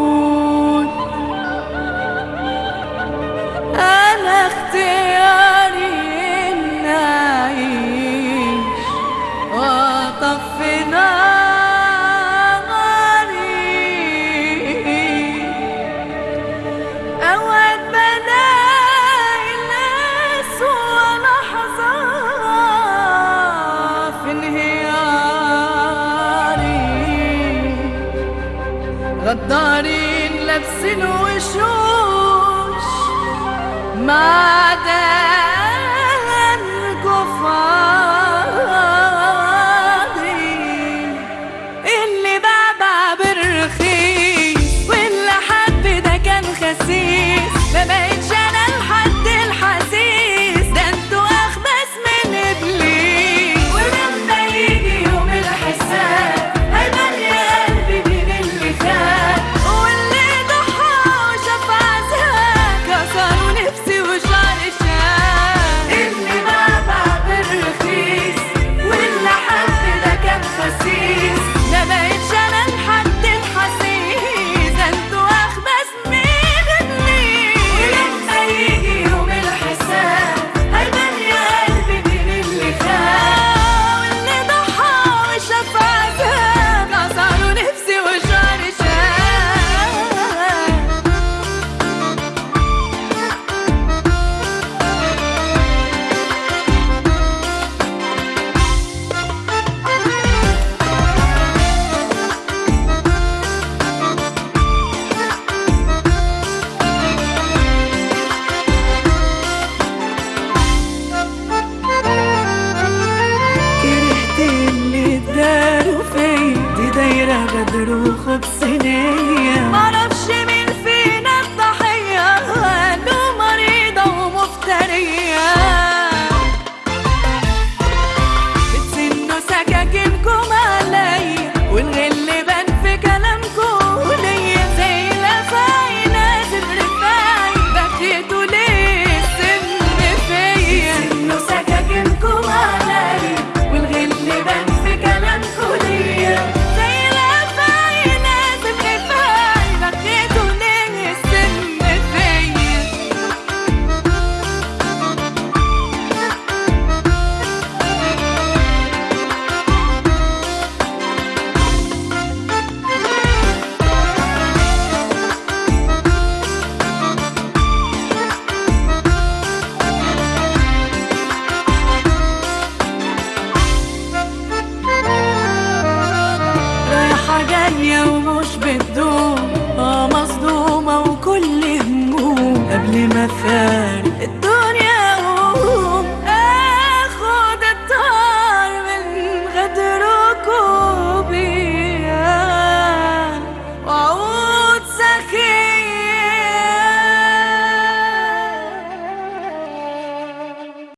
وعود أنا اختياري إن أعيش وأطفي ناري أوعي غدارين لابسين وشوش ما دام بدر خبز نية. الدنيا ومش بتدوم آه مصدومة وكل هموم. قبل ما فارق